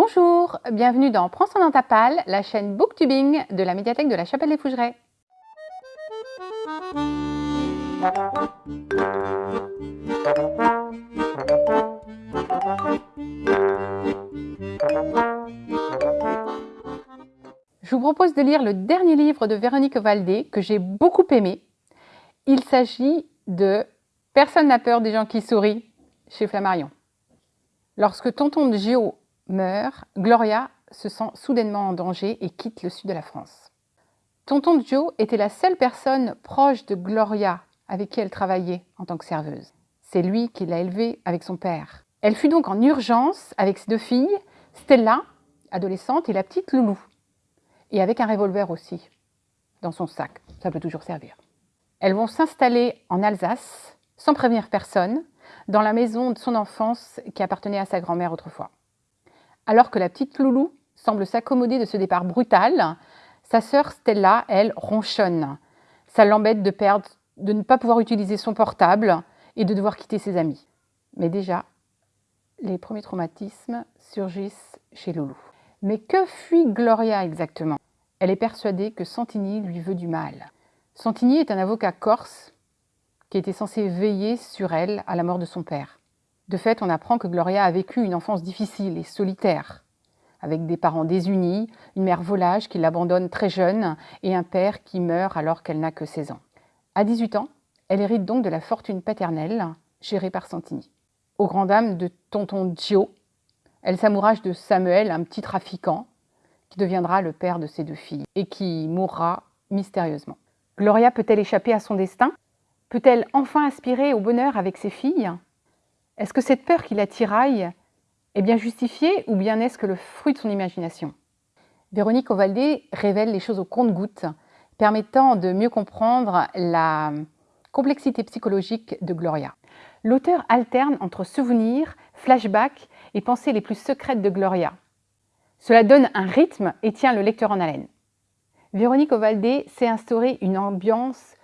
Bonjour, bienvenue dans Prends son dans ta palle, la chaîne Booktubing de la médiathèque de la Chapelle des Fougerets. Je vous propose de lire le dernier livre de Véronique Valdé que j'ai beaucoup aimé. Il s'agit de Personne n'a peur des gens qui sourient chez Flammarion. Lorsque tonton Gio meurt, Gloria se sent soudainement en danger et quitte le sud de la France. Tonton Joe était la seule personne proche de Gloria avec qui elle travaillait en tant que serveuse. C'est lui qui l'a élevée avec son père. Elle fut donc en urgence avec ses deux filles, Stella, adolescente, et la petite Loulou. Et avec un revolver aussi, dans son sac. Ça peut toujours servir. Elles vont s'installer en Alsace, sans prévenir personne, dans la maison de son enfance qui appartenait à sa grand-mère autrefois. Alors que la petite Loulou semble s'accommoder de ce départ brutal, sa sœur Stella, elle, ronchonne. Ça l'embête de perdre, de ne pas pouvoir utiliser son portable et de devoir quitter ses amis. Mais déjà, les premiers traumatismes surgissent chez Loulou. Mais que fuit Gloria exactement? Elle est persuadée que Santini lui veut du mal. Santini est un avocat corse qui était censé veiller sur elle à la mort de son père. De fait, on apprend que Gloria a vécu une enfance difficile et solitaire, avec des parents désunis, une mère volage qui l'abandonne très jeune et un père qui meurt alors qu'elle n'a que 16 ans. À 18 ans, elle hérite donc de la fortune paternelle gérée par Santini. Au grand dam de tonton Gio, elle s'amourage de Samuel, un petit trafiquant, qui deviendra le père de ses deux filles et qui mourra mystérieusement. Gloria peut-elle échapper à son destin? Peut-elle enfin aspirer au bonheur avec ses filles? Est-ce que cette peur qui la tiraille est bien justifiée ou bien est-ce que le fruit de son imagination? Véronique Ovaldé révèle les choses au compte-gouttes, permettant de mieux comprendre la complexité psychologique de Gloria. L'auteur alterne entre souvenirs, flashbacks et pensées les plus secrètes de Gloria. Cela donne un rythme et tient le lecteur en haleine. Véronique Ovaldé s'est instauré une ambiance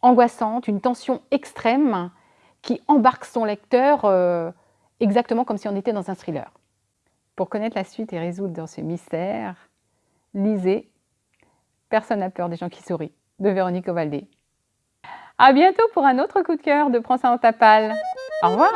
angoissante, une tension extrême qui embarque son lecteur euh, exactement comme si on était dans un thriller. Pour connaître la suite et résoudre dans ce mystère, lisez Personne n'a peur des gens qui sourient de Véronique Ovaldé. A bientôt pour un autre coup de cœur de Prends ça en. Au revoir